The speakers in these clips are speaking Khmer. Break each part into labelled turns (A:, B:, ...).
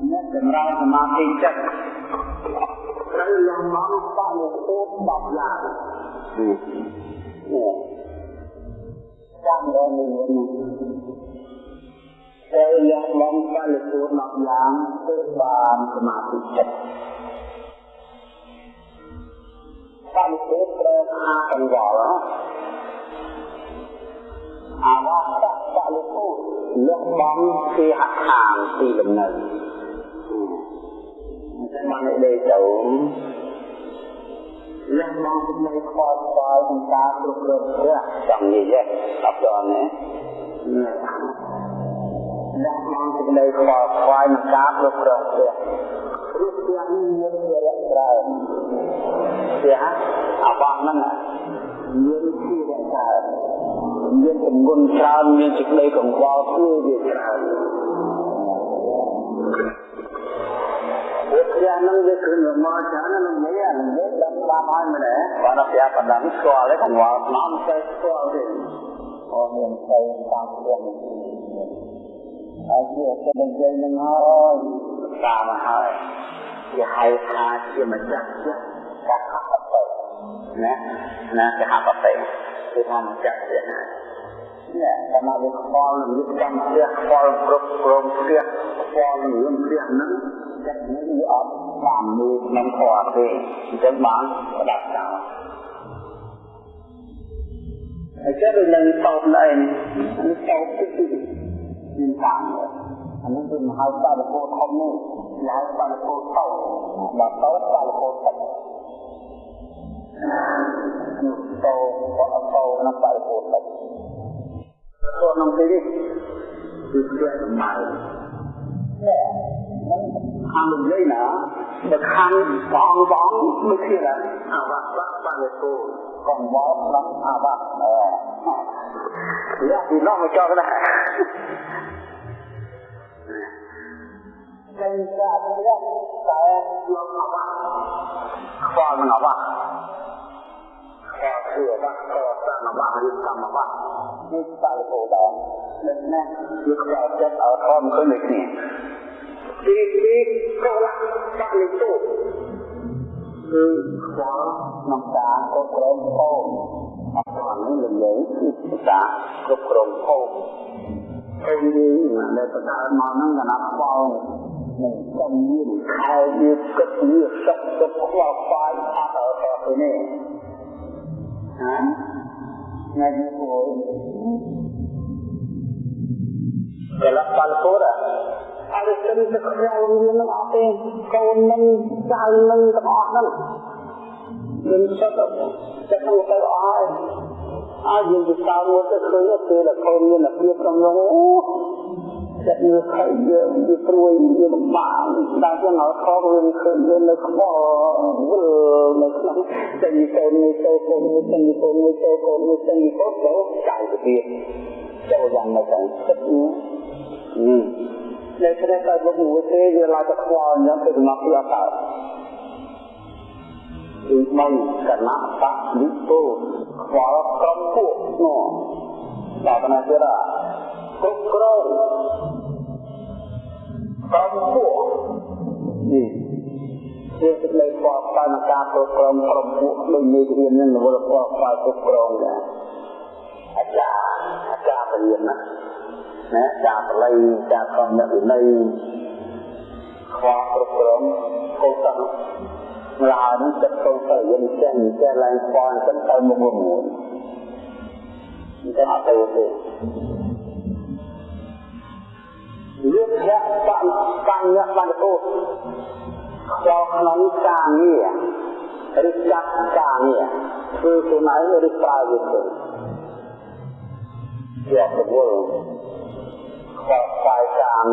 A: អ្នកចម្រើនសមាធិចិត្តត្រូវលំនាំបរិពោធ10យ៉ាងចាំដល់នេះត្រូវលំនាំបរិពោធ10យ៉ាងគឺបានសមាធិចិត្តបរិពោធត្រូវអាកង្វល់អាវាសបរិពោធលះបង់ជាហខាងទីលំនៅ បានដេកទៅលះបង់ពីនៃខ្វល់ខ្វាយក្នុងការគ្រប់គ្រងព្រះចង់និយាយអត់ដល់ណាលះបង់ពីនៃខ្វល់ខ្វាយក្នុងការគ្រប់គ្រងព្រះរូបទាំងនេះមានជាលក្ខណៈជាអបអហ្នឹងមានជាលក្ខណៈមានទម្ងន់ច្រើនមានសេចក្តីកង្វល់គឺវាច្រើន វាព្រះនឹងវាគឺមកច្រើននឹងនិយាយនិយាយដល់តាមហើយមែនទេបានតែប្រាប់បណ្ដឹងស្គាល់ទេកង្វល់ស្នំទៅស្គាល់ទេអូមានទៅតាមខ្លួនហើយជាទៅនិយាយនឹងហើយតាមហើយជាហៅថាជាម្ចាស់ចិត្តកាត់អត់ទៅណាណាគេហៅបតេគឺថាម្ចាស់ចិត្តណានេះតាមវាខ្វល់នឹងចាំផ្ទះខ្វល់គ្រប់គ្រងផ្ទះខ្វល់នឹងរឿងផ្ទះហ្នឹង ចិត្តនេះវាអត់តាមមើលក្នុងធម៌ទេអញ្ចឹងបានផ្ដាច់ចោលហើយចេះដូចនឹងតោតឯងនេះតោតទីទីមានតាមអានេះគឺមហៅបារពោធំនេះហៅបារពោតោបាទតោបារពោតទឹកនោះតោបអតោក្នុងបារពោតទឹកចូលក្នុងទីនេះគឺផ្ទះសម្បែងនេះ ខាងលំលេងណាបើខាងបងបងដូចជាអាវ៉ាក់បាក់បានទៅកងវល់ដល់អាវ៉ាក់អឺយកពីនោះមកចោលណាតែតែតែយកអាវ៉ាក់ខ្វល់មិនអាវ៉ាក់ខែគឺអាវ៉ាក់ក៏តាមអាវ៉ាក់ឬតាមអាវ៉ាក់នេះតែទៅដល់នឹងណាវាខ្វល់ចិត្តអត់អមទៅនេះគ្នា ទីទីកលៈបរិទុគឺខ្វល់ក្នុងការគ្រប់គ្រងភោគអត់ដល់នេះនិយាយគឺការគ្រប់គ្រងភោគពេលនេះដែលបដើមកហ្នឹងកណាខ្វល់នឹងសំមានខែវាគិតវាសឹកទៅខ្វល់ខ្វាយអត់ដល់ទៅនេះហាថ្ងៃនេះគួរកលៈបរិ ទុអរិសិនទៅខ្វល់វានឹងអត់ទេកូននឹងចៅនឹងទាំងអស់ហ្នឹងមានសិតទៅទៅទៅអស់ហើយអើយើងទៅតាមមកទៅឃើញទៅតែកូនមានភាពក្នុងនោះអូចិត្តវាខៃយើងវាព្រួយវាលំបាកដល់ចឹងឲ្យខកវាឃើញយើងនៅខ្វល់វិលនៅក្នុងតែនិយាយនេះទៅកូននេះទៅកូននេះទៅកូននេះទៅកូនទៅចៅទៅទៀតចូលយ៉ាងនៅក្នុងចិត្តនេះ នៅក្នុងតែលោកមួយទេវាឡាទៅខ្វល់អញ្ចឹងទៅសំណប់ពីអត់កើតគឺមិនកណបនិពោខ្វល់ក្រុមពួកនោះដល់ណាទៀតគ្រប់គ្រងក្រុមពួកនេះជាសេចក្តីខ្វល់ខ្វាយក្នុងការគ្រប់គ្រងក្រុមពួកដូចមេរៀននឹងរវល់ខ្វល់ខ្វាយគ្រប់គ្រងដែរអាចារ្យអាចារ្យរៀនណា ណាចាបល័យចាខំអ្នកវិន័យខ្វល់គ្រប់គ្រងកុសលម្ល៉េះនេះចិត្តទៅទៅយើងចេះចេះឡើងខ្វល់អញ្ចឹងទៅមុខមួយអញ្ចឹងអត់ទៅទេលោកធាក់បានបញ្ញត្តិបានទៅខ្វល់ក្នុងការងារឬចាត់ការងារគឺខ្លួនឯងឬប្រើវាទៅជាប្រវល់ខ្វល់ខ្វាយការ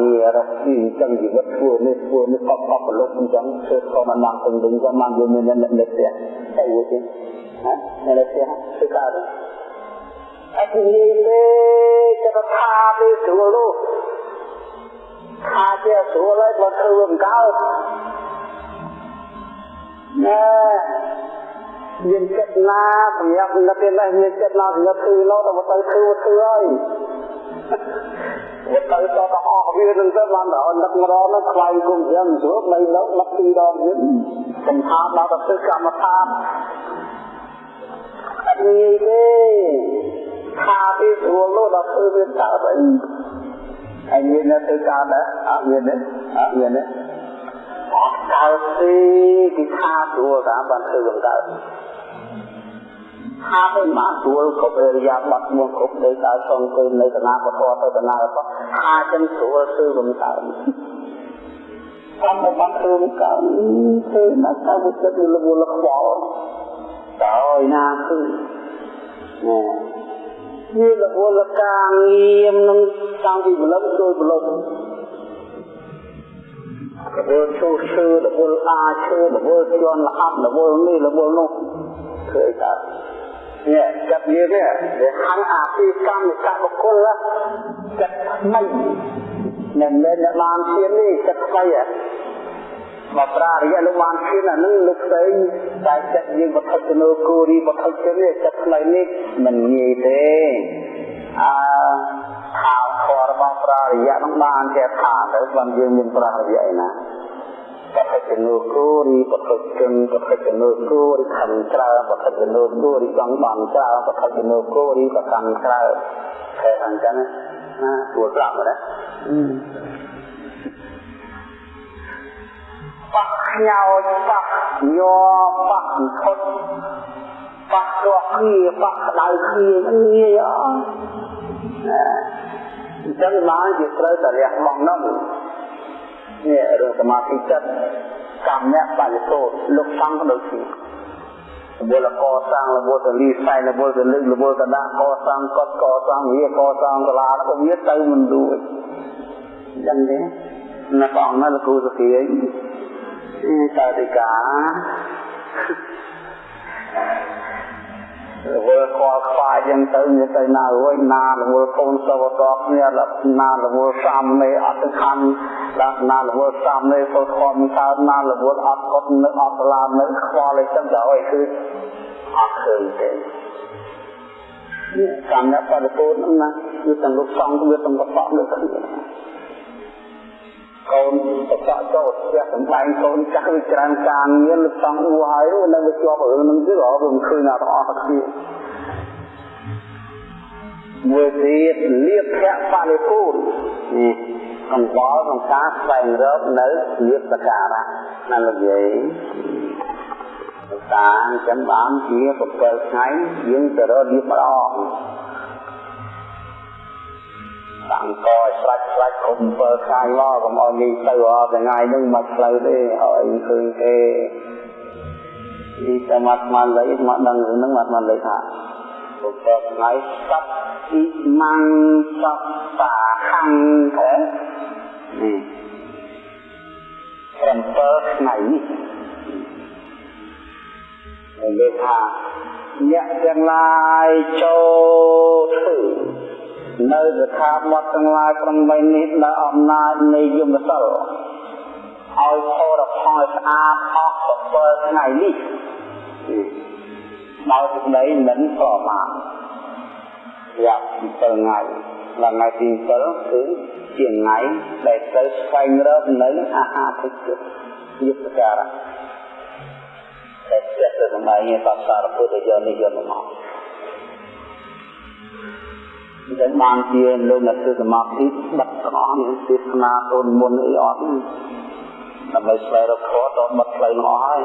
A: ងាររកស៊ីអញ្ចឹងជីវិតធ្វើនេះធ្វើនេះកប់កប់ប្រឡប់អញ្ចឹងធ្វើក៏មិនបានទៅវិញក៏បានយើងមានអ្នកនេះទេទៅវិញណាអ្នកនេះគឺកើតអត់និយាយទេចិត្តថាទេស្រួលនោះថាជាស្រួលហើយបើធ្វើមិនកើតណែមានចិត្តណាសម្រាប់និកនេះមានចិត្តណាសម្រាប់ធ្វើនោះទៅទៅធ្វើធ្វើហើយ វាទៅតតអស់វានឹងទៅបានដល់នឹកម្ដងនោះខ្លាយគុំយ៉ាងស្រួលមិនដល់ដឹកពីរដងទៀតសំថាដល់ទៅធ្វើកម្មដ្ឋានអត់ងាយទេថាពីស្រួលនោះដល់ធ្វើវាកើតអីហើយមាននៅទៅកើតដែរអត់មានទេអត់មានទេអត់កើតទេគឺថាស្រួលតាមបានធ្វើកំកើត ថាទៅបានស្រួលគ្រប់អរិយាប័ត្រមួយគ្រប់ដោយការសងគុំនៅកណាពធទៅកណាពធថាចឹងស្រួលធ្វើកំកើតតាមបានធ្វើកំកើតធ្វើណាស់ទៅចិត្តលវលខ្វល់ដោយណាគឺវារវល់ការងារនឹងតាំងពីបលឹងចូលបលឹងរវល់ចូលឈើរវល់អាឈើរវល់ជន់លអាប់រវល់នេះរវល់នោះឃើញតើ នេះចាប់យើងនេះវាខាងអាពីកម្មកបុគ្គលចិត្តថ្មីមិនមែនអ្នកបានឈាននេះចិត្តថ្មីមកប្រារយៈលោកបានឈានអានឹងលោកផ្សេងតែចិត្តយើងបឋិជនោគូរីបឋិជនេះចិត្តថ្មីនេះមិនងាយទេអើខាងខរបស់ប្រារយៈនឹងបានចេះថាទៅបានយើងមានប្រារយៈឯណា បឋិជនោគូរីបឋិជនបឋិជនោគូរីខំច្រើនបឋិជនោគូរីចង់បានច្រើនបឋិជនោគូរីក៏ខំច្រើនតែអញ្ចឹងណាទួប្រាប់ណាប៉ះខ្ញោចប៉ះញ័រប៉ះធត់ប៉ះរកគ្នាប៉ះក្តៅគ្នាងាយអត់អញ្ចឹងបានជាត្រូវតែលះបង់នោះ នេះរឿងសមាធិចិត្តកម្មៈបរិសូតលោកសំក៏ដូចគ្នារបលកសាងរបលទៅលីសៃរបលទៅលឹករបលទៅដាក់កសាងកត់កសាងវាកសាងកលាក៏វាទៅមិនរួចអញ្ចឹងទេណាបងណាលោកគ្រូសុភាតាតិកា រវល់ខ្វល់ខ្វាយយ៉ាងទៅមានទៅណារួយណារវល់កូនសវតគ្នាណារវល់សាមមេអត់ខណ្ឌដល់ណារវល់សាមមេសូត្រខំកើតណារវល់អត់កត់នឹកអត់ស្លានៅខ្វល់ឯចឹងទៅឲ្យគឺអត់ឃើញទេនេះកម្មបរិពូតហ្នឹងណាគឺទាំងលោកសង្ឃវាទាំងកបដូចគ្នា កូនបកចូលផ្ទះសំដែងកូនចាស់វាច្រើនការងារលោកសង្ឃអ៊ូហើយនៅវាជាប់រឿងនឹងទៀតអត់វាមិនឃើញណាទាំងអស់គ្នាមួយទៀតលៀបភៈបរិពូតនេះកង្វល់ក្នុងការស្វែងរកនៅលៀបសការៈណាលោកយាយតាចាំបានជា7ថ្ងៃយើងទៅរកលៀបម្ដង តាំងកឲ្យស្រាច់ស្រាច់គុំ7ថ្ងៃមកកុំឲ្យនេះទៅអត់ថ្ងៃហ្នឹងមកផ្លូវទេឲ្យឃើញទេនេះតែមកមកលេមកដឹងហ្នឹងមកមកលេថា7ថ្ងៃសັບអ៊ីម៉ាំងសັບបាខាំងទេនេះ7ថ្ងៃនេះនិយាយថាអ្នកទាំងឡាយចូលធ្វើ នៅស្ថាប័នទាំងឡាយ8នេះដោយអំណាចនៃយមសិលឲ្យផលផលស្អាតអស់7ថ្ងៃនេះដោយសេចក្តីមិនប្រមាទយ៉ាង7ថ្ងៃដល់ថ្ងៃទី7គឺជាថ្ងៃដែលត្រូវស្វែងរកនៅអាហារតិចយុទ្ធការៈតែចិត្តទៅសម្ដែងបសារពុទ្ធយកនេះយកមក ដែលបានជាលោកអ្នកធ្វើសមាធិបិទទាំងអស់នេះទេសនាទូនមុនអីអត់ដើម្បីស្វែងរកធម៌តបិទផ្លូវនោះអស់ហើយ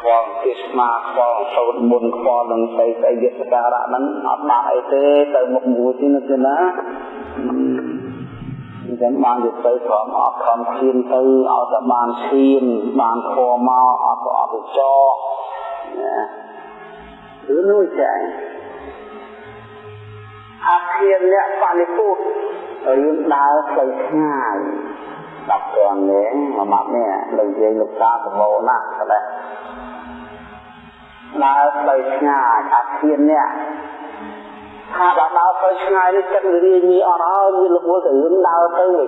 A: ខ្វល់ទេសនាខ្វល់សូត្រមុនខ្វល់នឹងស្អីស្អីយសការៈហ្នឹងអត់បានអីទេទៅមុខមួយទីនោះទេណាអញ្ចឹងបានយកទៅព្រមអត់ខំឈានទៅឲ្យតែបានឈានបានធម៌មកអត់អត់ទៅចោណាឬនោះចា អាគារអ្នកបរិពុទ្ធរឿងដើរផ្លូវឆ្ងាយដល់ព្រះនាងមួយម៉ាត់នេះលោកយាយលោកតាប្រមូលណាស់តែដើរផ្លូវឆ្ងាយអាគារអ្នកថាដល់ដើរផ្លូវឆ្ងាយនេះចិត្តរាយញីអត់ហើយវារវល់ទៅរឿងដើរទៅវា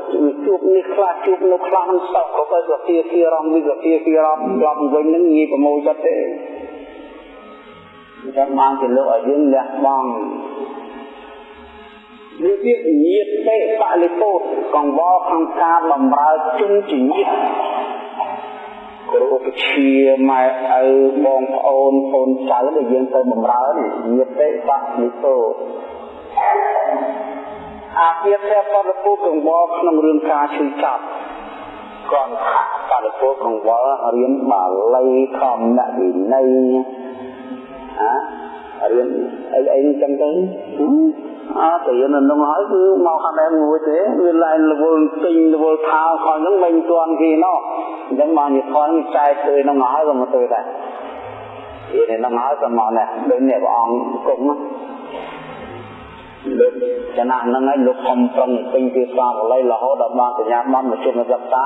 A: ជួបនេះខ្លះជួបនោះខ្លះមិនស្តុកក៏ទៅវាជាជារំវិវាជាជារំឡប់វិញនឹងងាយប្រមូលចិត្តទេអញ្ចឹងបានជាលោកឲ្យយើងលះបង់ វាទៀតញាតទេបលិពោតកង្វល់ក្នុងការបំរើជនជាញាតគ្រូឧបជាម៉ែឪបងប្អូនកូនចៅដែលយើងទៅបំរើនេះញាតទេបលិពោតអាពាធបលិពោតកង្វល់ក្នុងរឿងការឈឺចាប់គ្រាន់ថាបរិពោកង្វល់រៀនបាលីធម្មវិន័យអារៀនអីអីចឹងទៅ អើតែយើងនៅក្នុងហើយគឺមកខាងដែរមួយទេវាឡើងរវល់ទិញរវល់ថាខំហ្នឹងមិនទាន់គេណោះអញ្ចឹងមកនិយាយខំចែកទៅក្នុងហើយក៏មកទៅដែរវានៅក្នុងហើយក៏មកដែរដូចនេះព្រះអង្គគុំលោកចំណាស់ហ្នឹងឯងលោកខំប្រឹងពេញពីស្វាបល័យរហូតដល់បានសញ្ញាបត្រមកជុំសិក្សា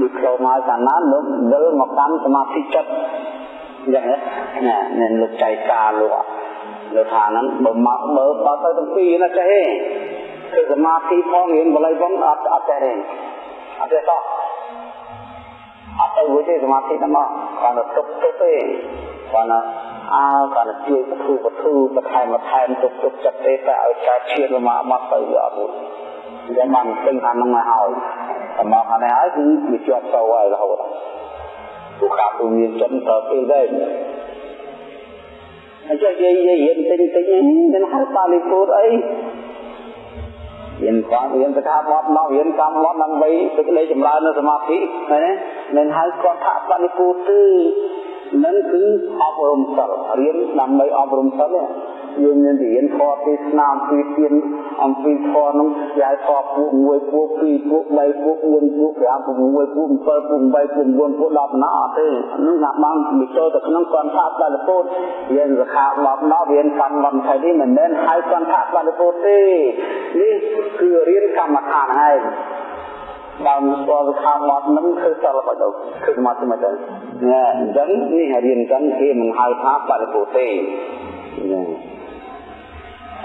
A: ដូចខ្លួនមកកាលណាលោកវិលមកកាន់សមាធិចិត្តយ៉ាងណានេះលោកចៃការលោក លោកថាហ្នឹងបើមកបើបើទៅទាំងពីរណាចេះទេគឺសមាធិផងរៀនបល័យផងអត់អត់ចេះទេអត់ទេតោះអត់ទៅវិញទេសមាធិហ្នឹងមកគាត់ទៅទុកទុកទេគាត់អើគាត់ជួយបធូបធូបន្ថែមបន្ថែមទុកទុកចិត្តទេតែឲ្យការឈៀនមកមកទៅវាអត់រួចអញ្ចឹងបានពេញខាងហ្នឹងមកហើយតែមកខាងនេះហើយគឺវាជាប់ទៅហើយរហូតពួកខាងទូមានចិត្តទៅពេលដែរ អញ្ចឹងនិយាយរៀនតិចតិចមិនហៅបាលីពូតអីរៀនគាត់រៀនស្ថាបទមករៀនកម្មវត្តដើម្បីទឹកលេចម្រើននៅសមាធិណាមិនហៅគាត់ថាបាលីពូតទេនឹងគឺអប់រំសិលរៀនដើម្បីអប់រំសិល យើងមានរៀនធម៌ទេសនាអំពីទានអំពីធម៌នោះយាយធម៌ពួក1ពួក2ពួក3ពួក4ពួក5ពួក6ពួក7ពួក8ពួក9ពួក10ណាអត់ទេនោះណាបានវិចូលទៅក្នុងកន្ធៈបាលពុទ្ធរៀនសិក្ខាបទដល់រៀនកម្មវត្ថុនេះមិនមែនហៅកន្ធៈបាលពុទ្ធទេនេះគឺរៀនកម្មដ្ឋានហើយបើមិនស្គាល់ថាបត់នឹងគឺសិលបដូរគឺមកទៅមកទៅណាអញ្ចឹងនេះរៀនចឹងគេមិនហៅថាបរិពោទេណា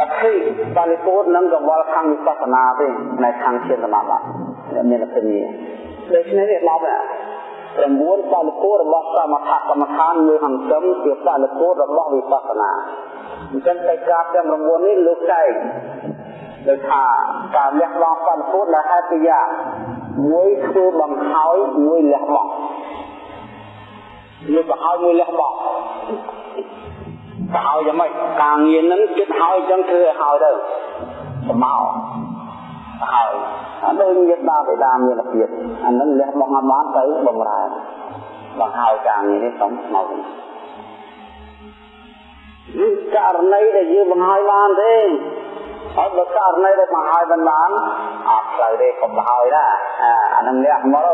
A: អធិបរិពោនឹងកង្វល់ខាងវិបស្សនាទេនៅខាងជាសមាបត្តិមានអភិញ្ញាដូច្នេះវាឡប់ណា9បរិពោរបស់សមថកម្មដ្ឋានមួយហង្សឹមជាបរិពោរបស់វិបស្សនាអញ្ចឹងតែការទាំង9នេះលោកចែកដោយថាការលះបង់បរិពោដែលហេតុយ៉ាងមួយធ្វើបង្ហើយមួយលះបង់មួយបង្ហើយមួយលះបង់ បង្ហើយយ៉ាងម៉េចការងារហ្នឹងគិតហើយអញ្ចឹងធ្វើឲ្យហើយទៅស្មោហើយអត់ដូចញាតិបាបិតាមានរបៀបអាហ្នឹងលះបង់អត់បានទៅបំរើបង្ហើយការងារនេះសំមកនេះករណីដែលយើងបង្ហើយបានទេហើយបើករណីដែលបង្ហើយមិនបានអត់ផ្លូវទេកុំបង្ហើយណាអានឹងលះមកទៅ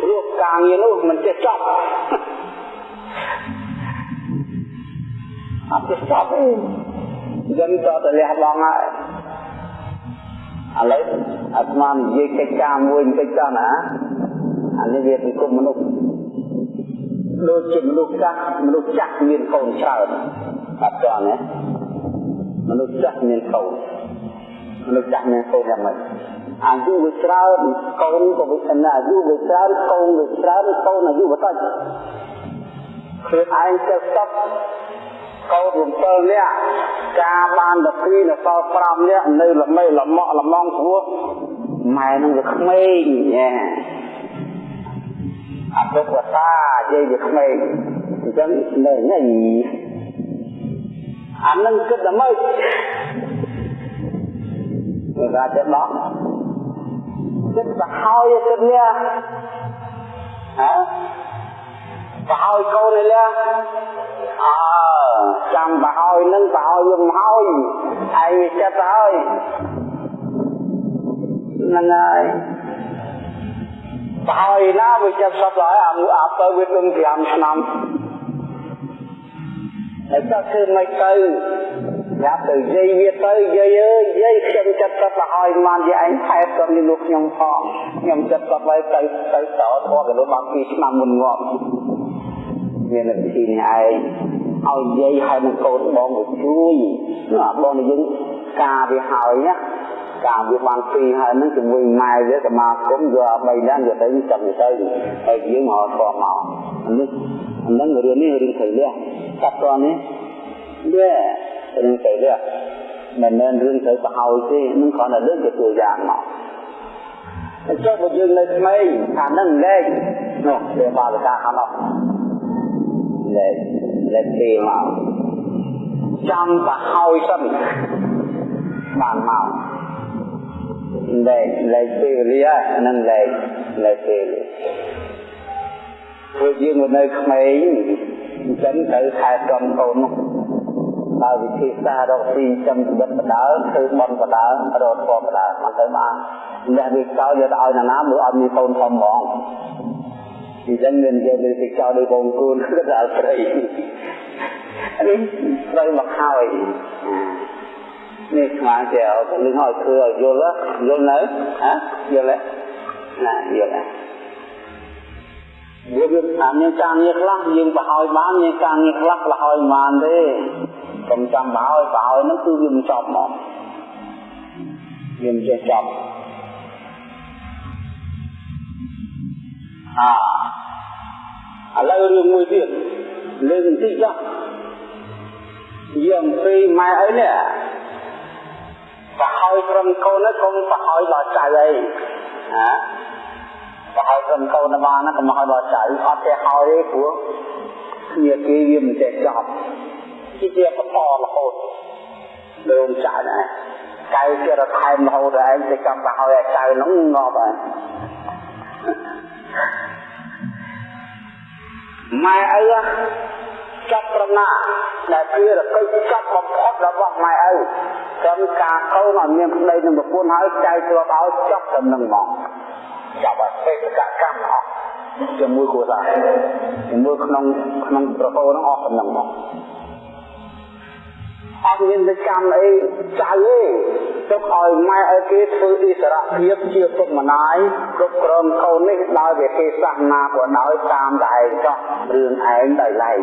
A: ព្រោះការងារនោះមិនចេះចប់ អត់ចេះចប់ទេយើងតតែលះបង់ហើយឥឡូវអាត្មានិយាយកិច្ចការមួយបន្តិចចុះណាអានេះវាសង្គមមនុស្សដូចជាមនុស្សចាស់មនុស្សចាស់មានកូនច្រើនអត់ចង់ណាមនុស្សចាស់មានកូនមនុស្សចាស់មានកូនយ៉ាងម៉េចអាយុវាច្រើនកូនក៏វាស្នាអាយុវាច្រើនកូនវាច្រើនកូនអាយុវាតិចខ្លួនឯងចេះស្តុប កូន7នាក់ការបាន12នៅសល់5នាក់នៅល្មេល្មក់ល្មងព្រោះម៉ែនឹងវាក្មេងញ៉ែអពុកតាយាយវាក្មេងអញ្ចឹងនៅញ៉ៃអានឹងគិតតែម៉េចវាថាចេះដោះគិតទៅហើយគិតលះហ៎ទៅហើយកូននេះលះ អើចាំទៅហើយនឹងទៅហើយយើងហើយឯងវាចិត្តទៅហើយហ្នឹងហើយទៅហើយណាវាចិត្តសពហើយអាអាទៅវាដឹង5ឆ្នាំហើយក៏គឺមិនទៅយ៉ាប់ទៅយាយវាទៅយាយអើយយាយខ្ញុំចិត្តទៅទៅហើយបានយាយឯងថែក៏មានលោកខ្ញុំផងខ្ញុំចិត្តទៅទៅទៅទៅតធေါ်ក៏លោកបាន2ឆ្នាំមុនងាប់មានវិធីនេះឯង ឲ្យយាយហើយនឹងកូនបងទៅជួយណាបងយើងការវាហើយណាការវាបានពីហើយនឹងជាមួយម៉ែវាសមាគមយក3នាក់យកទៅចាំទៅហើយយើងមកធေါ်មកនេះហ្នឹងរឿងនេះរឿងໄថលះកាត់តនេះវារឿងໄថលះ មិនមែនរឿងត្រូវប្រហើយទេនឹងគ្រាន់តែលើកជាตัวយ៉ាងមកចុះបើយើងនៅក្មេងអានឹងលែងនោះវាបាវកាខាងនោះលែ ងលែងពេលមកចាំប្រហើយសិនបានមកលែងលែងពេលវេលានឹងលែងលែងពេលព្រោះយើងនៅក្មេងអញ្ចឹងត្រូវខែត្រង់កូននោះបើវិធីសាស្ត្ររកស៊ីចំជីវិតបដើធ្វើបន់បដើរកធម៌បដើមិនទៅបានអ្នកវាចោលយកទៅឲ្យណាណាមើលអត់មានកូនធំហ្មង អញ្ចឹងមានយកទៅចោលដោយបងគូនគឺដល់ស្រីនេះស្រីមកហើយនេះស្មានចេះលឹងឲ្យធ្វើឲ្យយល់យល់នៅហ៎យល់ទេណាយល់ទេយើងថាមានការងារខ្លះយើងបរហើយបានមានការងារខ្លះបរហើយមិនបានទេកុំចាំបរហើយបរហើយហ្នឹងគឺវាមិនចប់មកវាមិនចេះចប់ អាឥឡូវរឿងមួយទៀតលើកបន្តិចចុះយើងពីម៉ែអីនេះបរហើយត្រឹមកូនហ្នឹងកុំបរហើយដល់ចៅអីហាប្រហែលក្រុមកូនបានណាកុំឲ្យដល់ចៅអត់ទេហើយទេព្រោះគ្នាគេវាមិនចេះចប់ជាជាបន្តរហូតលើចៅណាកៅជារថែមរហូតឯងទៅចាំទៅឲ្យចៅនោះងាប់ហើយ ម៉ែឪចាប់ប្រណាដែលជារកុយចាប់បំផុតរបស់ម៉ែឪក្រុមការកូនឲ្យមានប្តីនឹងប្រពន្ធហើយចៅធ្លាប់ឲ្យចាប់តែនឹងមកចាប់ឲ្យបេតកកម្មអស់ជាមួយគ្រួសារជាមួយក្នុងក្នុងប្រពោនឹងអស់ដំណឹងមក អត់មានវិកម្មអីចៅទេទុកឲ្យម៉ែឲ្យគេធ្វើអិសរភាពជាពុកម្ដាយគ្រប់គ្រងកូននេះដោយវិធីសាស្ត្រណាក៏ដោយតាមតែឯងចោះរឿងឯងដោយឡែក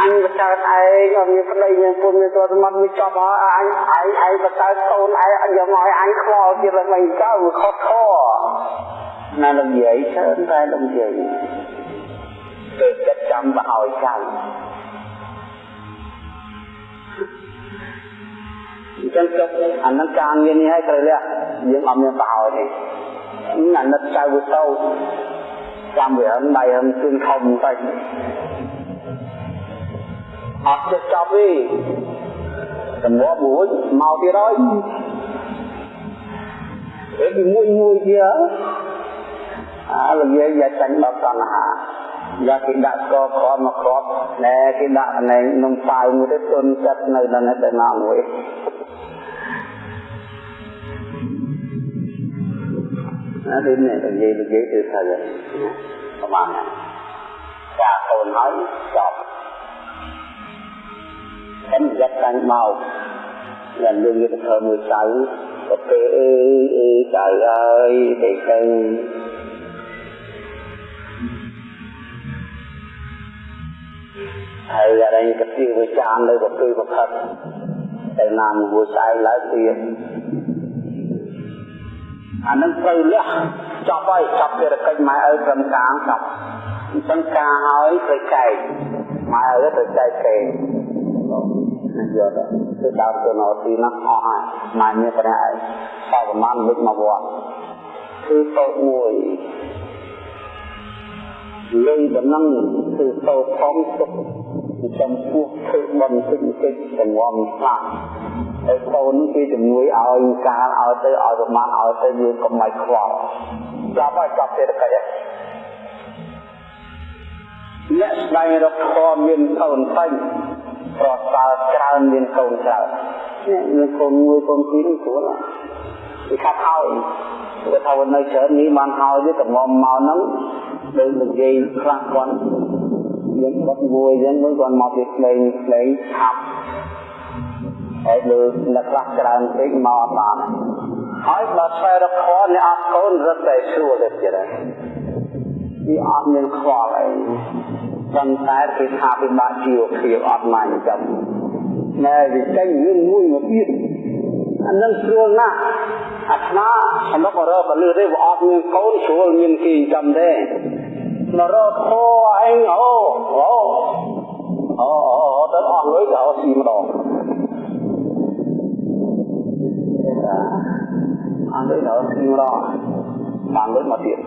A: អញបកើតឯងអត់មានប្តីមានពុនមានตัวសមត្ថវាចប់ហើយអញឯងឯងបកើតកូនឯងយកមកឲ្យអញខ្វល់ទៀតឡើងមិនចោលខុសខណាលោកនិយាយច្រើនតែលោកនិយាយទៅចិត្តចាំបឲ្យចៅ អញ្ចឹងចុះអានឹងការងារនេះឲ្យត្រូវលះយើងអត់មានបឲ្យទេអាណិតចៅវាទៅចាំវាហឹងដៃហឹងជឿនធំទៅអត់ចេះចប់ទេតម្រាំមួយមកទៀតហើយពេលពីមួយមួយទៀតអាលោកយាយយ៉ាចាញ់ដល់តណ្ហាយ៉ាគេដាក់ស្គរគ្រាប់មកគ្រាប់ណែគេដាក់ណែនំប៉ាវមួយទៅទុនចិត្តនៅដល់ទៅណាមួយអានេះនេះនិយាយនិយាយទៅថាប្រហែលការកូនហើយចប់ខ្ញុំយកតាំងមកយ៉ា ងលឿនទៅធ្វើមួយចៅក៏ពេលអើយអើយចៅអើយទៅទៅហើយយ៉ាងនេះក៏ទីវិចារនៅក៏គឺប្រផិតទៅណាមួយស្អែកឡើងទៀតអានឹងត្រូវលះចប់ហើយចប់ភារកិច្ចម៉ែឪត្រឹមកាងចប់អញ្ចឹងការហើយត្រូវចែកម៉ែឪត្រូវចែកគេយកទៅគឺដើមទៅនៅទីនោះអស់ហើយម៉ែមានប្រែសប្រមាណវិចមកវត្តគឺតូចមួយលេងដំណឹងគឺតូចធំទុក ចំពោះធ្វើបន់ទឹកតិចទាំងងំខ្លះហើយកូនគេជំនួយឲ្យការឲ្យទៅឲ្យប្រមាណឲ្យទៅយើងកុំឲ្យខ្វល់ចាប់ហើយចាប់សេដ្ឋកិច្ចអ្នកស្វែងរកធម៌មានកូនពេញប្រសើរច្រើនមានកូនច្រើននេះមានកូនមួយកូនពីរនេះស្រួលគេខាត់ហើយគេថានៅច្រើននេះបានហើយទេកំងមកហ្នឹងដូចនិយាយខ្លះគាត់ យើងបាត់មួយអញ្ចឹងមួយគាត់មកពីក្លេងក្លេងឆាប់ហើយលើអ្នកខ្លះច្រើនពេកមកអត់បានហើយបើស្វែងរកខនអ្នកអត់កូនរត់តែស្រួលទៅទៀតហើយវាអត់មានខ្វល់អីប៉ុន្តែគេថាពិបាកជីវភាពអត់មកចាំណែវាចេញរឿងមួយមកទៀតអានឹងស្រួលណាស់អាត្មាសម្រាប់រកលឺទេវាអត់មានកូនស្រួលមានគេចាំទេ នរោធោឯងអូអូអូអូទៅអស់លុយទៅអស់ស៊ីម្ដងអស់លុយទៅអស់ស៊ីម្ដងបានលុយមកទៀត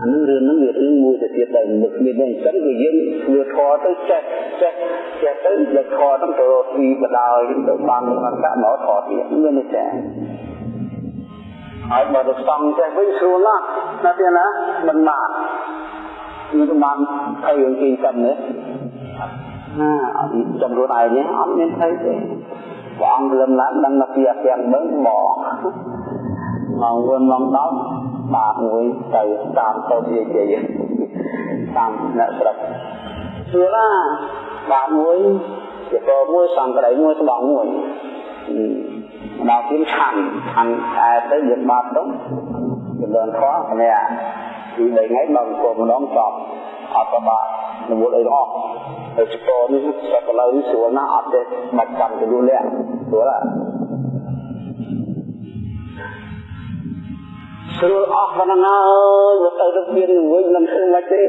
A: អានឹងរឿងនឹងវារឿងមួយទៅទៀតដែរមុខមានអញ្ចឹងគឺយើងធ្វើធေါ်ទៅចេះចេះចេះទៅយកធေါ်ហ្នឹងទៅស៊ីបដាយទៅបានមកដាក់មកធေါ်ទៀតមានទេចា ហើយបើទៅស្តង់ចេះវិញស្រួលណាស់ណាទៀតណាមិនបានមានបានហើយយើងគិតសិនណាណាអត់ចំរួនឯងនេះអត់មានថៃទេព្រះអង្គលឹមឡើងដឹងថាពីអាទាំងបឹងមកមកវន់មកដល់បាទមួយទៅតាមទៅនិយាយតាមអ្នកស្រុកស្រួលណាបាទមួយជាកមួយសំប្រៃមួយស្បង់មួយ ដល់ពីឆាន់ឆាន់តែទៅយើងបាទទៅចម្រើនខោម្នាក់ពី3ថ្ងៃដល់អង្គម្ដងចប់អត់បាក់នវល់អីអស់ហើយស្គរនេះសកលៅស្រួលណាស់អត់ទេបាច់ចាំទៅលុះលាក់ស្រួលស្រួលអស់ប៉ុណ្ណឹងហើយទៅទៅមានវិញមិនធ្វើមិនទេ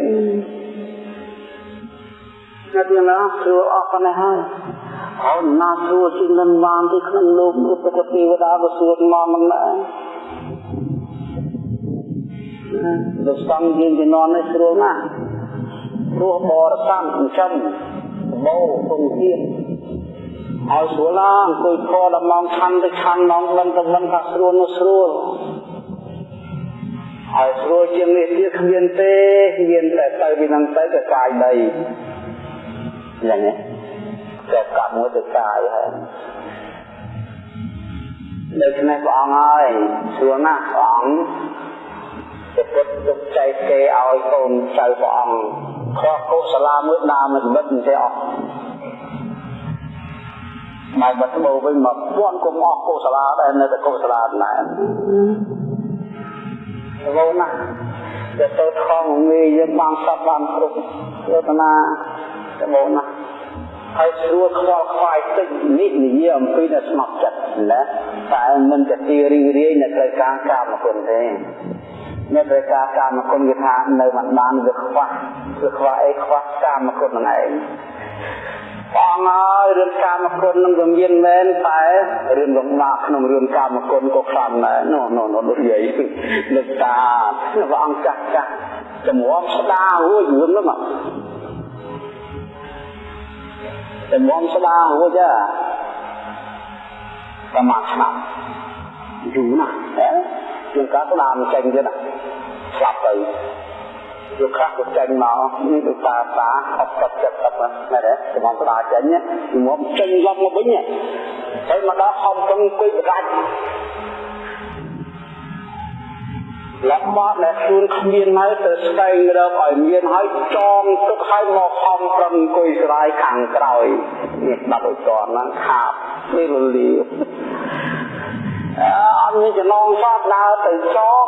A: ណាទីណាស្រួលអស់ប៉ុណ្ណឹងហើយ អោណាស្រួលជាងនឹងបានទីក្នុងលោកពុទ្ធទេវតាក៏ស្រួលមកមិនដែរលោកស្តង់យើងជំនាន់នេះស្រួលណាស់ព្រោះបរិស័ទចិញ្ចឹមបោពងទៀតឲ្យស្រួលណាស់អង្គុយខដល់ម៉ោងឆាន់ទៅឆាន់ម៉ោងមិនទៅមិនថាស្រួលនោះស្រួលហើយស្រួលជាងនេះទៀតគ្មានទេមានតែទៅពីនឹងទៅទៅកាយដីយ៉ាងនេះ តែកាប់មួយទៅកាយហើយដូច្នេះព្រះអង្គហើយស្រួលណាស់ព្រះអង្គពុទ្ធទុកចែកគេឲ្យកូនចៅព្រះអង្គខុសកុសលាមួយដើមមិនបិទមិនទេអស់មកបាត់បោវិញមកពាន់គុំអស់កុសលាដែរនៅតែកុសលាដែរវោណាតែទៅខំងាយយើងបានសពបានគ្រប់យោតនាតែវោណា ហើយស្រួលខ្វល់ខ្វាយតិចនេះនិយាយអំពីនៅស្ងប់ចិត្តណាតែមិនទៅទីរីរាយនៅត្រូវការកាមគុណទេនៅត្រូវការកាមគុណគេថានៅមិនបានវាខ្វះវាខ្វះអីខ្វះកាមគុណហ្នឹងឯងបងហើយរឿងកាមគុណនឹងវាមានមែនតែរឿងលំបាកក្នុងរឿងកាមគុណក៏ខ្លាំងដែរនោះនោះនោះដូចយាយលើកតាព្រះអង្គចាស់ចាស់ជំរាំស្ដារួចរឿងហ្នឹង ជំរាំស្ដារួចហ៎ប្រមាណឆ្នាំយូរណាស់ជាងការស្ដាមិនចេញទៀតណាស្លាប់ទៅយកខ្លះទៅចេញមកនេះដូចតាតាអត់ទឹកចិត្តទឹកណាដែរចំងស្ដាចេញមកចេញឡប់មកវិញហើយមកដល់ហំពឹងអង្គុយបដាច់ លំមកដែលខ្លួនគ្មានហើយទៅស្វែងរកឲ្យមានហើយចងទុកឲ្យមកខំប្រឹងអង្គុយស្រាយខាងក្រោយនេះដាក់ឲ្យតហ្នឹងខាបនេះលលីអត់មានចំណងសតដើរទៅចង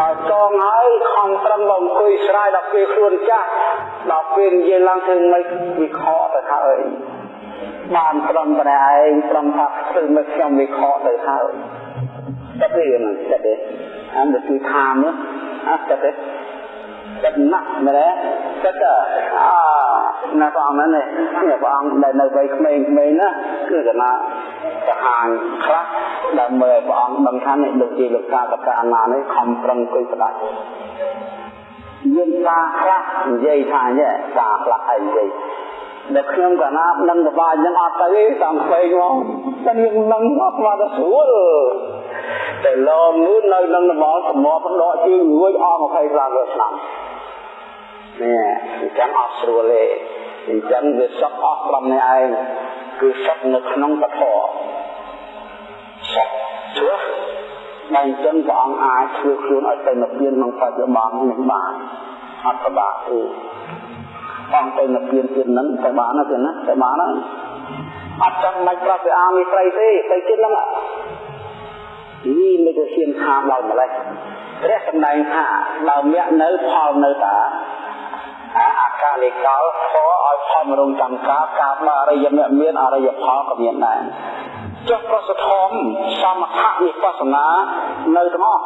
A: ដល់ចងហើយខំប្រឹងមកអង្គុយស្រាយដល់ពេលខ្លួនចាស់ដល់ពេលនិយាយឡើងធ្វើមិនវិខទៅហើយបានប្រំប្រែឯងប្រំថាធ្វើមកខ្ញុំវិខទៅហើយតែពេលហ្នឹងតែអានទៅគឺថាមអត់តែចិត្តណាស់មែនទេ ចិត្តអាណាព្រះអង្គហ្នឹងនេះព្រះអង្គដែលនៅវ័យក្មេងៗណាគឺកណាសាហាញខ្លះដើម្បីឲ្យព្រះអង្គដឹងថានេះដូចជាលោកតាកតាអនានេះខំប្រឹងគិតស្ដាច់យើងតាខ្លះនិយាយថាញ៉ែតាខ្លះអីនិយាយដែលខ្ញុំកណានឹងកបាយ៉ាងអត់ទៅទេតាមផ្សេងមកតែយើងនឹងមកស្មាទៅស្រួល តែឡងនោះនៅនឹងមកសមបដកជើងរួចអស់25ឆ្នាំនេះអញ្ចឹងអត់ស្រួលទេអញ្ចឹងវាសក់អស់ក្រុមនេះឯងគឺសក់នៅក្នុងពធសក់ជ្រោះតែអញ្ចឹងព្រះអង្គអាចធ្វើខ្លួនឲ្យទៅនិព្វានក្នុងបច្ចុប្បន្ននេះបានអត់ប្របាកទេបងទៅនិព្វានទៀតហ្នឹងទៅបានទេណាទៅបានហើយអត់ចាំមិនប្រាប់ពីអាមីស្រីទេទៅទៀតហ្នឹង នេះមិនទៅហ៊ានថាដល់ម្លេះព្រះសម្ដែងថាបើមគ្គនៅផលនៅតាអាកាលិកលខឲ្យផលរងកម្មការការបើអរិយមគ្គមានអរិយផលក៏មានដែរចុះប្រសិទ្ធមសមថៈវិបស្សនានៅទាំងអស់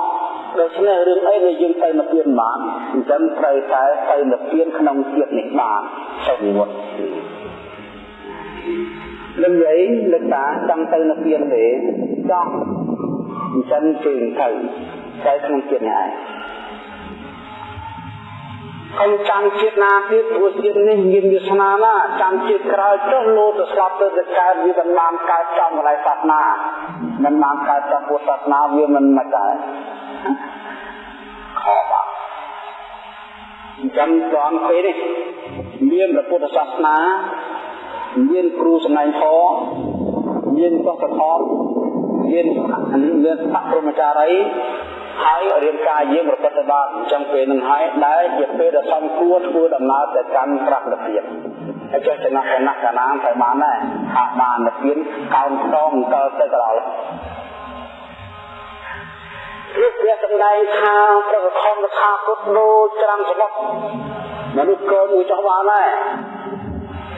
A: ដូច្នេះរឿងអីដែលយើងទៅនិព្វានបានអញ្ចឹងត្រូវតែទៅនិព្វានក្នុងជាតិនេះបានទៅនិវត្តនឹងនិយាយលើកតាចង់ទៅនិព្វានទេចង់ អញ្ចឹងជើងទៅទៅក្នុងចិត្តនេះឯងកុំចាំជាតិណាទៀតព្រោះជាតិនេះមានវាសនាណាចាំជាតិក្រោយចុះលោទៅស្លាប់ទៅទៅកើតវាមិនបានកើតចំកន្លែងសាសនាមិនបានកើតចំពុទ្ធសាសនាវាមិនមកដែរខបាក់អញ្ចឹងត្រង់ពេលនេះមានព្រះពុទ្ធសាសនាមានគ្រូសម្ដែងធម៌មានពុទ្ធធម៌ មានមានបរមចារីហើយរៀនការយើងប្រកបទៅបានអញ្ចឹងពេលនឹងហើយដែលជាពេលដែលសំគួរធ្វើដំណើរទៅកាន់ប្រកបភាពហើយចេះចំណាស់ចំណាស់កាណាទៅបានដែរថាបានទៅទៀនកោនខ្ទងទៅទៅក្រោយព្រះព្រះសម្ដែងថាប្រកខំថាគុតដូចច្រាំសមុទ្រមនុស្សកូនមួយចោះបានដែរ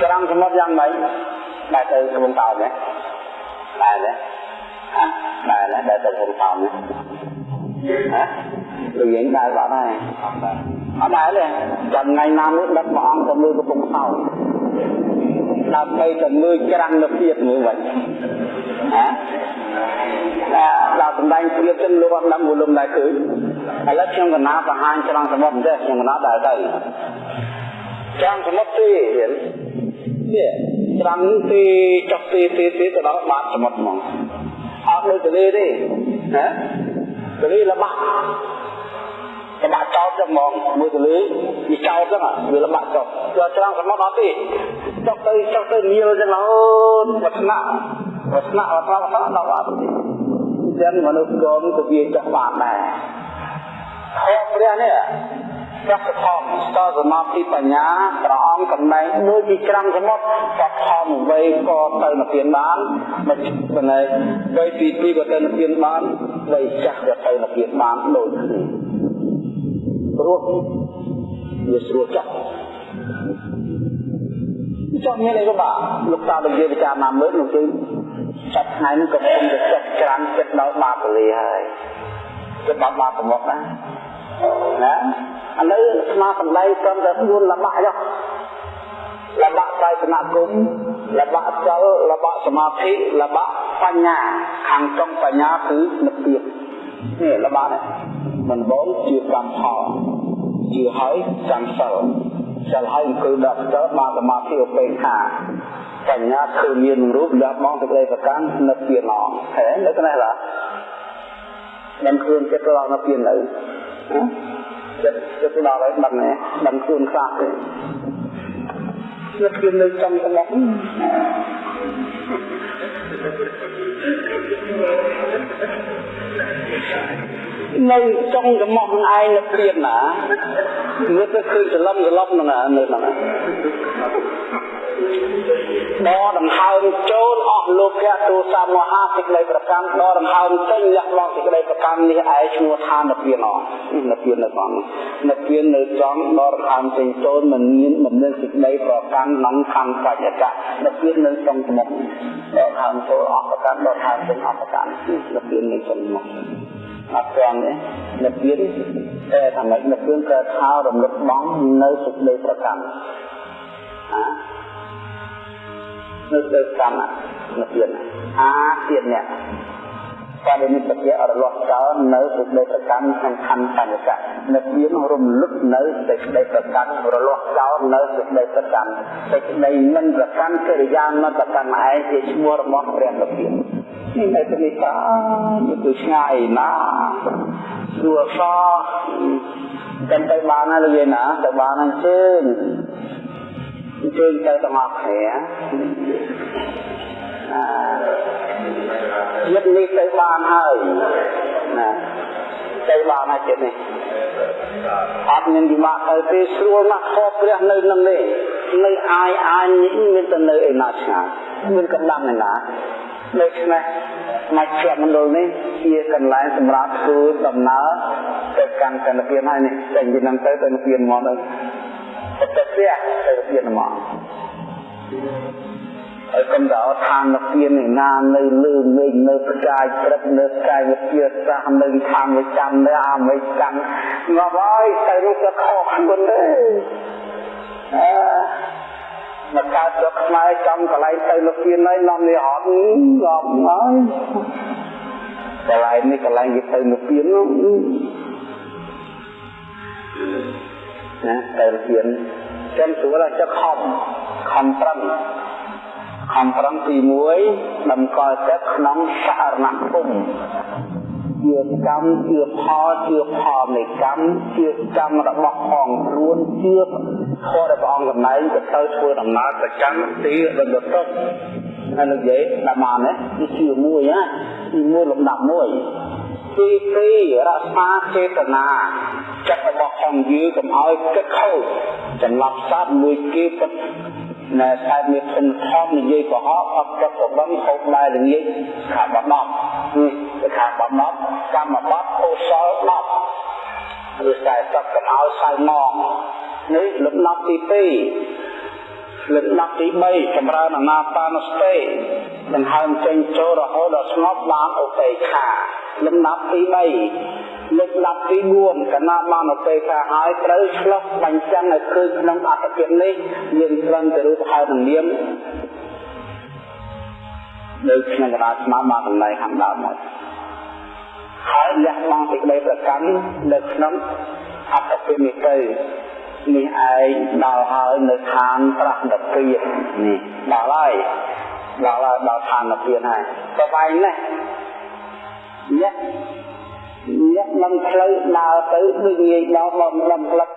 A: ច្រាំសមុទ្រយ៉ាងម៉េចដែលទៅកំពង់តោទេដែរទេ ដែរដែរទៅកំពង់តោទេហ៎ដូចយើងដែរបាត់ហើយអត់ដែរទេចាំថ្ងៃណាមួយដឹកព្រះអង្គទៅមើលកំពង់តោដើម្បីទៅមើលច្រាំងនៅទៀតមើលវិញហ៎ដល់សម្ដែងព្រៀបចឹងលោកអត់ដឹងវលំដែរឃើញឥឡូវខ្ញុំកណាបង្ហាញច្រាំងសមុទ្រទេខ្ញុំកណាដែរទៅច្រាំងសមុទ្រទេនេះច្រាំងទេចុះទេទេទេទៅដល់បាតសមុទ្រហ្មង អត់ដូចទលេទេណាទលេលបាក់លបាក់ចោលចឹងហ្មងមើលទលេវាចោលចឹងវាលបាក់ចោលយកច្រាំងសមុទ្រអត់ទេចុះទៅចុះទៅញៀលចឹងរហូតវត្តណៈវត្តណៈវត្តណៈដល់អត់ទេចឹងមនុស្សកូនក៏វាចោះបានដែរខុសព្រះនេះ ព្រះធម៌ស្ទសមាធិបញ្ញាព្រះអង្គកំណែងដូចជាច្រាំសមុទ្រព្រះធម៌វ័យក៏ទៅនិព្វានបានមិនបណ្ណេវ័យទី2ក៏ទៅនិព្វានបានវ័យចាស់ក៏ទៅនិព្វានបានដូចគ្នាព្រោះវាស្រួលចាស់ចង់មានអីក៏បាទលោកតាលោកយាយពិចារណាមើលលោកគឺចាប់ថ្ងៃនេះកំពុងតែចិត្តច្រាំចិត្តដល់បាបលីហើយចិត្តបាបបាបប្រមុខណា ណាឥឡូវស្មាសម្ដែងត្រឹមតែ4លបាក់ចុះលបាក់កាយសនគុំលបាក់សិលលបាក់សមាធិលបាក់បញ្ញា ខាងចុងបញ្ញាគឺនិព្វាននេះលបាក់នេះមិនបងជាកម្មផលជាហើយកម្មសិលសិលហើយគឺដល់ទៅបានសមាធិឧបេក្ខាបញ្ញាគឺមានរូបលះបងទៅក្តីប្រកាន់និព្វានអហេនៅក្នុងនេះឡាមិនខ្លួនចិត្តរកនិព្វាននៅ ចិត្តចិត្តដល់ហើយដឹងទេដឹងខ្លួនខ្លះទេនិព្វាននៅចំស្មុកនៅចុងចំមកនឹងឯងនៅព្រៀនណាមើលទៅឃើញសឡំសឡំហ្នឹងនៅហ្នឹង ដកដង្ហើមចូលអស់លោកៈទោសមហាសេចក្តីប្រកម្មដកដង្ហើមចេញលះបង់សេចក្តីប្រកម្មនេះឯងឈ្មោះថានិព្វានអស់និព្វាននៅក្នុងនិព្វាននៅចំដកដង្ហើមចេញចូលមិនមានមិនមានសេចក្តីប្រកម្មក្នុងខណ្ឌបច្ចៈនិព្វាននៅក្នុងសមុទ្រដកដង្ហើមចូលអស់ប្រកម្មដកដង្ហើមចេញអស់ប្រកម្មនិព្វាននៅក្នុងសមុទ្រអត់ត្រង់ទេនិព្វានតែថានិព្វានកើតថារំលឹកបងនៅសេចក្តីប្រកម្ម អានៅទៅកម្មនិព្វានអាទៀតអ្នកបរិនិព្វានរលាស់ចោលនៅសេចក្តីប្រកម្មក្នុងខណ្ឌបញ្ញកៈនិព្វានរំលឹកនៅសេចក្តីប្រកម្មរលាស់ចោលនៅសេចក្តីប្រកម្មសេចក្តីមិនប្រកម្មកិរិយាមិនប្រកម្មឯងជាឈ្មោះរបស់ព្រះនិព្វាននេះនៅទីតាទៅឆ្ងាយណាស្រួលសោះចាំទៅបានហើយលោកយាយណាទៅបានអញ្ជើញអញ្ជើញទៅទាំងអស់គ្នាចិត្តនេះទៅបានហើយណាទៅបានហើយចិត្តនេះអត់មានពិបាកទៅទេស្រួលណាស់ខកព្រះនៅនឹងនេះនៅអាយអាយនេះមានតែនៅឯណាឆ្ងាយមានកម្លាំងឯណាដូច្នេះមជ្ឈមណ្ឌលនេះជាកន្លែងសម្រាប់ធ្វើដំណើរទៅកាន់កណ្ដពៀនហើយនេះតែពីនឹងទៅទៅពៀនមកទៅ ទៅផ្ទះទៅពៀនមកហើយកុំដល់ឋានពៀនឯណានៅលើមេឃនៅផ្កាយព្រឹកនៅកាយវិទ្យាសាស្ត្រនៅខាងវិចាំនៅអាមេរិកងាប់ហើយទៅនោះក៏ខុសខ្លួនដែរអឺមកកើតស្រុកខ្មែរចំកន្លែងទៅលោកពៀនហើយនាំនេះអត់ងាប់ហើយកន្លែងនេះកន្លែងគេទៅនិព្វាននោះ ណាទៅនិព្វានចឹងស្រួលចុះខំខំប្រឹងខំប្រឹងទី1តម្កល់ចិត្តក្នុងសារណគមជាកម្មជាផលជាផលនៃកម្មជាកម្មរបស់ផងខ្លួនជាធម៌ដែលព្រះអង្គកំណែងទៅទៅធ្វើដំណើរប្រចាំទីបន្តទៅហើយនិយាយតាមបានណាវាជាមួយណាទីមួយលំដាប់មួយ ទីពីររក្សាចេតនាចិត្តរបស់ផងយើងកុំឲ្យគិតខូចចំណាប់សត្វមួយគេពិតណែតែមានធនធមនិយាយកុហកអត់ប្រកបឹងហូបដែរល្ងាចខាបដប់គឺខាបដប់កម្មបត្តិកុសល10ឬតែសត្វកោសៅងងនេះលំដាប់ទី2 លំដាប់ទី3ចម្រើនអាណាបានសតិដង្ហើមចេញចូលរហូតដល់ស្ងប់បានឧបេក្ខាលំដាប់ទី3លំដាប់ទី4កណាបានឧបេក្ខាហើយត្រូវឆ្លុះបញ្ចាំងឲ្យឃើញក្នុងអត្តភាពនេះមានត្រឹមទៅរូបហេតុនិងនាមនៅក្នុងកណ្ដាលស្មាមកន្លែងខាងដើមមកហើយលះបង់សេចក្តីប្រកាន់នៅក្នុងអត្តភាពនេះទៅ នេះឯងដល់ហើយនៅឋានប្រះនិព្វាននេះដល់ហើយដល់ហើយដល់ឋាននិព្វានហើយប្របែងណាស់អ្នកអ្នកនឹងផ្លូវដើរទៅដូចងាយដល់បំលំផ្លឹក